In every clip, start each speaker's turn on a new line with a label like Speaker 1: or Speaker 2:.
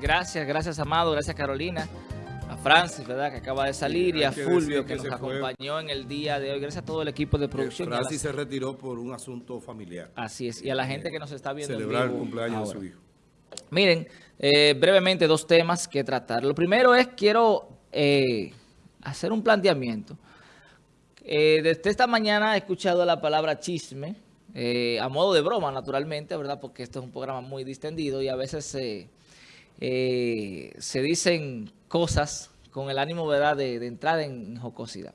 Speaker 1: Gracias, gracias Amado, gracias Carolina, a Francis, ¿verdad? Que acaba de salir y a Fulvio que, nos acompañó en el día de hoy. Gracias a todo el equipo de producción.
Speaker 2: Francis se retiró por un asunto familiar.
Speaker 1: Así es, y a la gente que nos está viendo
Speaker 2: Celebrar el cumpleaños de su hijo.
Speaker 1: Miren, eh, brevemente dos temas que tratar. Lo primero es, quiero eh, hacer un planteamiento. Eh, desde esta mañana he escuchado la palabra chisme, a modo de broma, naturalmente, ¿verdad? Porque esto es un programa muy distendido y a veces se eh, se dicen cosas con el ánimo ¿verdad? De, entrar en jocosidad.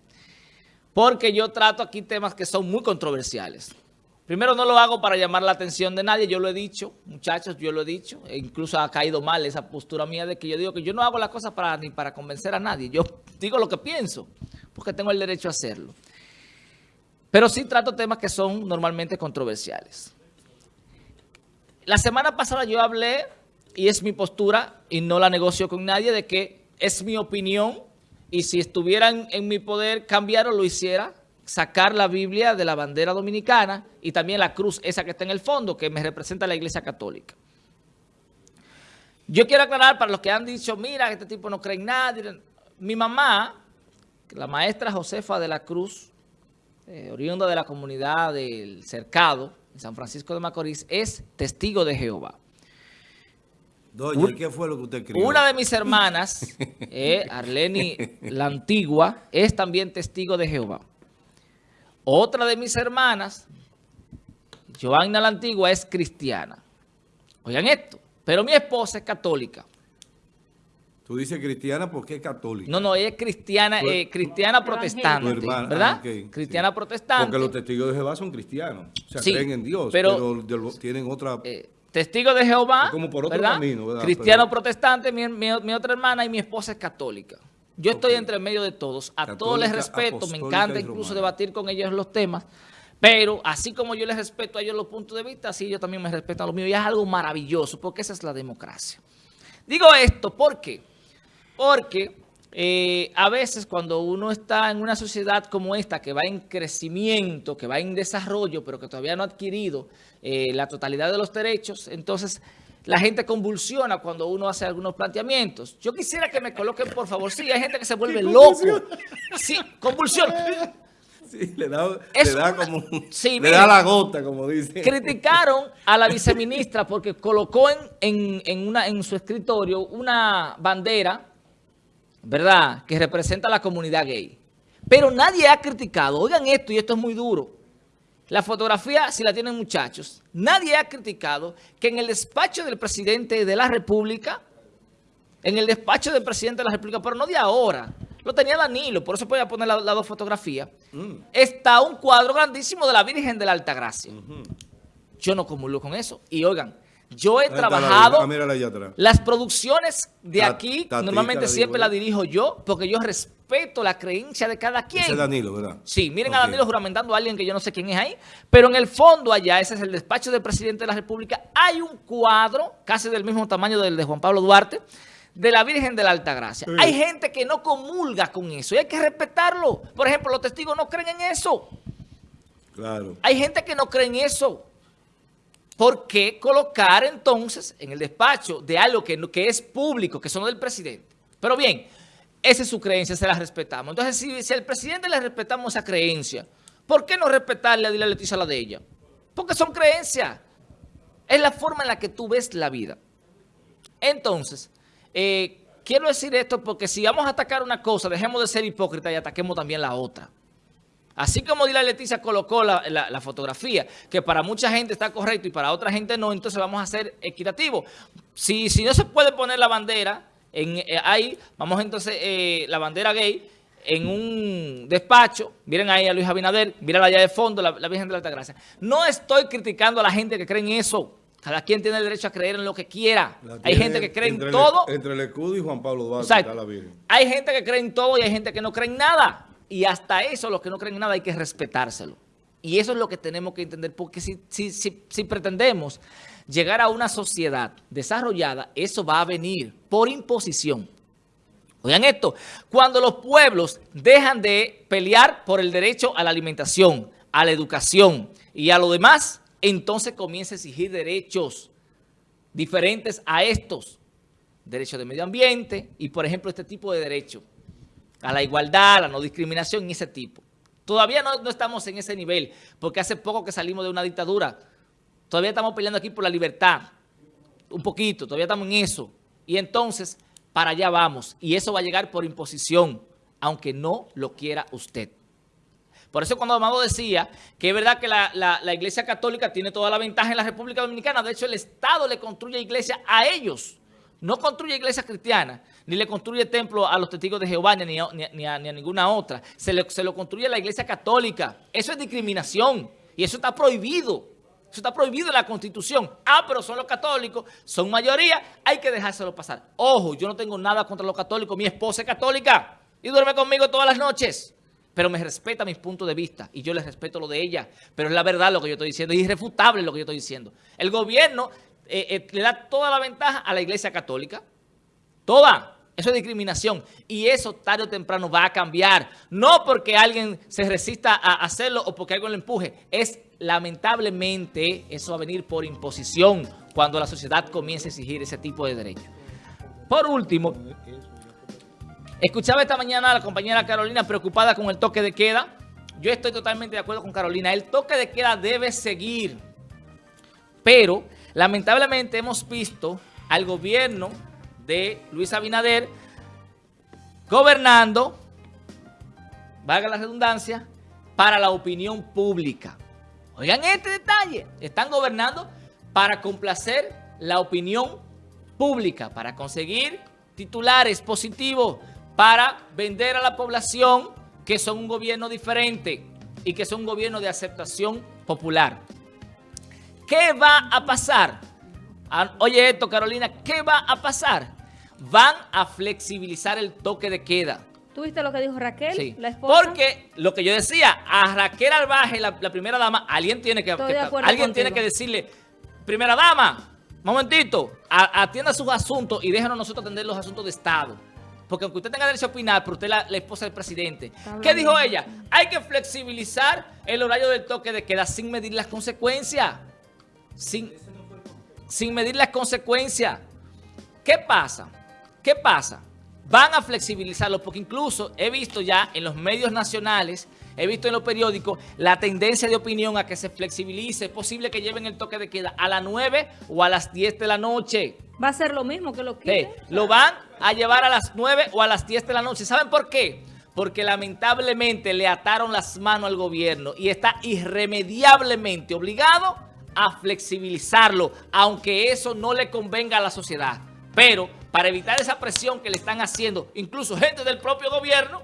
Speaker 1: Porque yo trato aquí temas que son muy controversiales. Primero, no lo hago para llamar la atención de nadie, yo lo he dicho, muchachos, yo lo he dicho, e incluso ha caído mal esa postura mía de que yo digo que yo no hago las cosas para, ni para convencer a nadie, yo digo lo que pienso, porque tengo el derecho a hacerlo. Pero sí trato temas que son normalmente controversiales. La semana pasada yo hablé y es mi postura y no la negocio con nadie de que es mi opinión y si estuvieran en mi poder cambiar o lo hiciera, sacar la Biblia de la bandera dominicana y también la cruz esa que está en el fondo que me representa la Iglesia Católica. Yo quiero aclarar para los que han dicho, mira, este tipo no cree en nadie. Mi mamá, la maestra Josefa de la Cruz, eh, oriunda de la comunidad del Cercado, en San Francisco de Macorís, es testigo de Jehová.
Speaker 2: Doña, ¿qué fue lo que usted escribió?
Speaker 1: Una de mis hermanas, eh, Arleni la Antigua, es también testigo de Jehová. Otra de mis hermanas, Joanna la Antigua, es cristiana. Oigan esto, pero mi esposa es católica.
Speaker 2: Tú dices cristiana porque es católica.
Speaker 1: No, no, ella es cristiana, eh, cristiana protestante, ¿verdad? Ah, cristiana protestante.
Speaker 2: Porque los testigos de Jehová son cristianos, o sea, creen en Dios, pero, tienen otra...
Speaker 1: Eh, testigo de Jehová, como por otro Camino, cristiano protestante, mi, otra hermana y mi esposa es católica. Yo estoy entre medio de todos. A todos les respeto, me encanta incluso debatir con ellos los temas. Pero así como yo les respeto a ellos los puntos de vista, así yo también me respeto a los míos. Y es algo maravilloso, porque esa es la democracia. Digo esto, ¿por qué? Porque eh, a veces cuando uno está en una sociedad como esta, que va en crecimiento, que va en desarrollo, pero que todavía no ha adquirido eh, la totalidad de los derechos, entonces la gente convulsiona cuando uno hace algunos planteamientos. Yo quisiera que me coloquen, por favor. Sí, hay gente que se vuelve loco. Sí, convulsiona.
Speaker 2: Sí, le da, le da como, le da la gota, como dice.
Speaker 1: Criticaron a la viceministra porque colocó en, en, una, en su escritorio una bandera ¿verdad?, que representa a la comunidad gay. Pero nadie ha criticado, oigan esto, y esto es muy duro, la fotografía, si la tienen muchachos, nadie ha criticado que en el despacho del presidente de la República, en el despacho del presidente de la República, pero no de ahora, lo tenía Danilo, por eso podía poner las la dos fotografías, mm. está un cuadro grandísimo de la Virgen de la Altagracia. Yo no comulgo con eso. Y oigan, yo he trabajado, ah, las producciones de aquí, normalmente siempre las dirijo yo, porque yo respeto la creencia de cada quien. Ese
Speaker 2: es Danilo, ¿verdad?
Speaker 1: Sí, miren a Danilo juramentando a alguien que yo no sé quién es ahí, pero en el fondo allá, ese es el despacho del presidente de la República, hay un cuadro, casi del mismo tamaño del de Juan Pablo Duarte, de la Virgen de la Altagracia. Hay gente que no comulga con eso y hay que respetarlo. Por ejemplo, los testigos no creen en eso.
Speaker 2: Claro.
Speaker 1: Hay gente que no cree en eso. ¿Por qué colocar entonces en el despacho de algo que, es público, que son del presidente? Pero bien, esa es su creencia, se la respetamos. Entonces, si, si al presidente le respetamos esa creencia, ¿por qué no respetarle a Dile Leticia la de ella? Porque son creencias. Es la forma en la que tú ves la vida. Entonces, eh, quiero decir esto porque si vamos a atacar una cosa, dejemos de ser hipócritas y ataquemos también la otra. Así como Dila Leticia colocó la, fotografía, que para mucha gente está correcto y para otra gente no, entonces vamos a ser equitativos. Si, si no se puede poner la bandera en, eh, ahí, vamos entonces eh, la bandera gay en un despacho, miren ahí a Luis Abinader, miren allá de fondo, la, Virgen de la Altagracia. No estoy criticando a la gente que cree en eso. Cada quien tiene el derecho a creer en lo que quiera. Hay gente que cree en todo.
Speaker 2: entre el escudo y Juan Pablo Duarte está la Virgen.
Speaker 1: Hay gente que cree en todo y hay gente que no cree en nada. Y hasta eso, los que no creen en nada, hay que respetárselo. Y eso es lo que tenemos que entender, porque si, si, pretendemos llegar a una sociedad desarrollada, eso va a venir por imposición. Oigan esto, cuando los pueblos dejan de pelear por el derecho a la alimentación, a la educación y a lo demás, entonces comienza a exigir derechos diferentes a estos. derecho de medio ambiente y, por ejemplo, este tipo de derecho a la igualdad, a la no discriminación y ese tipo. Todavía no, estamos en ese nivel, porque hace poco que salimos de una dictadura. Todavía estamos peleando aquí por la libertad, un poquito, todavía estamos en eso. Y entonces, para allá vamos. Y eso va a llegar por imposición, aunque no lo quiera usted. Por eso cuando Amado decía que es verdad que la, la, Iglesia Católica tiene toda la ventaja en la República Dominicana, de hecho el Estado le construye iglesia a ellos, no construye iglesia cristiana, ni le construye templo a los testigos de Jehová, ni a, ni a, ninguna otra, se, se lo construye a la Iglesia Católica. Eso es discriminación y eso está prohibido. Eso está prohibido en la Constitución. Ah, pero son los católicos, son mayoría, hay que dejárselo pasar. Ojo, yo no tengo nada contra los católicos, mi esposa es católica y duerme conmigo todas las noches. Pero me respeta mis puntos de vista y yo le respeto lo de ella. Pero es la verdad lo que yo estoy diciendo, es irrefutable lo que yo estoy diciendo. El gobierno eh, eh, le da toda la ventaja a la iglesia católica. Toda. Eso es discriminación y eso tarde o temprano va a cambiar. No porque alguien se resista a hacerlo o porque alguien lo empuje. Es lamentablemente eso va a venir por imposición cuando la sociedad comience a exigir ese tipo de derechos. Por último, escuchaba esta mañana a la compañera Carolina preocupada con el toque de queda. Yo estoy totalmente de acuerdo con Carolina. El toque de queda debe seguir. Pero lamentablemente hemos visto al gobierno de Luis Abinader gobernando, valga la redundancia, para la opinión pública. Oigan este detalle, están gobernando para complacer la opinión pública, para conseguir titulares positivos, para vender a la población que son un gobierno diferente y que son un gobierno de aceptación popular. ¿Qué va a pasar? Ah, oye esto, Carolina, ¿qué va a pasar? Van a flexibilizar el toque de queda.
Speaker 3: ¿Tuviste lo que dijo Raquel,
Speaker 1: la esposa? Porque lo que yo decía, a Raquel Albaje, la, primera dama, alguien tiene que, alguien tiene que decirle, primera dama, momentito, atienda sus asuntos y déjenos nosotros atender los asuntos de Estado. Porque aunque usted tenga derecho a opinar, pero usted es la, esposa del presidente. ¿Qué dijo ella? Hay que flexibilizar el horario del toque de queda sin medir las consecuencias. Sin, sin medir las consecuencias. ¿Qué pasa? ¿Qué pasa? Van a flexibilizarlo porque incluso he visto ya en los medios nacionales, he visto en los periódicos la tendencia de opinión a que se flexibilice. Es posible que lleven el toque de queda a las 9 o a las 10 de la noche.
Speaker 3: Va a ser lo mismo que lo que
Speaker 1: lo van a llevar a las 9 o a las 10 de la noche. ¿Saben por qué? Porque lamentablemente le ataron las manos al gobierno y está irremediablemente obligado a flexibilizarlo, aunque eso no le convenga a la sociedad. Pero para evitar esa presión que le están haciendo, incluso gente del propio gobierno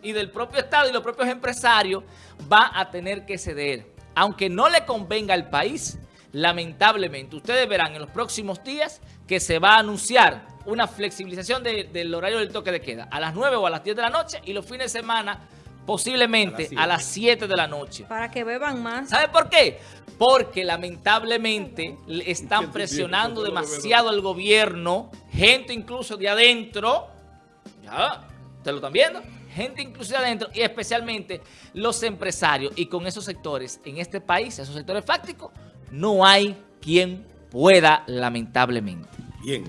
Speaker 1: y del propio Estado y los propios empresarios, va a tener que ceder. Aunque no le convenga al país, lamentablemente, ustedes verán en los próximos días que se va a anunciar una flexibilización del horario del toque de queda a las 9 o a las 10 de la noche y los fines de semana posiblemente a las 7 de la noche.
Speaker 3: Para que beban más.
Speaker 1: ¿Sabe por qué? Porque lamentablemente están presionando demasiado al gobierno, gente incluso de adentro, ya, ¿ustedes lo están viendo? Gente incluso de adentro y especialmente los empresarios. Y con esos sectores en este país, esos sectores fácticos, no hay quien pueda lamentablemente. Bien,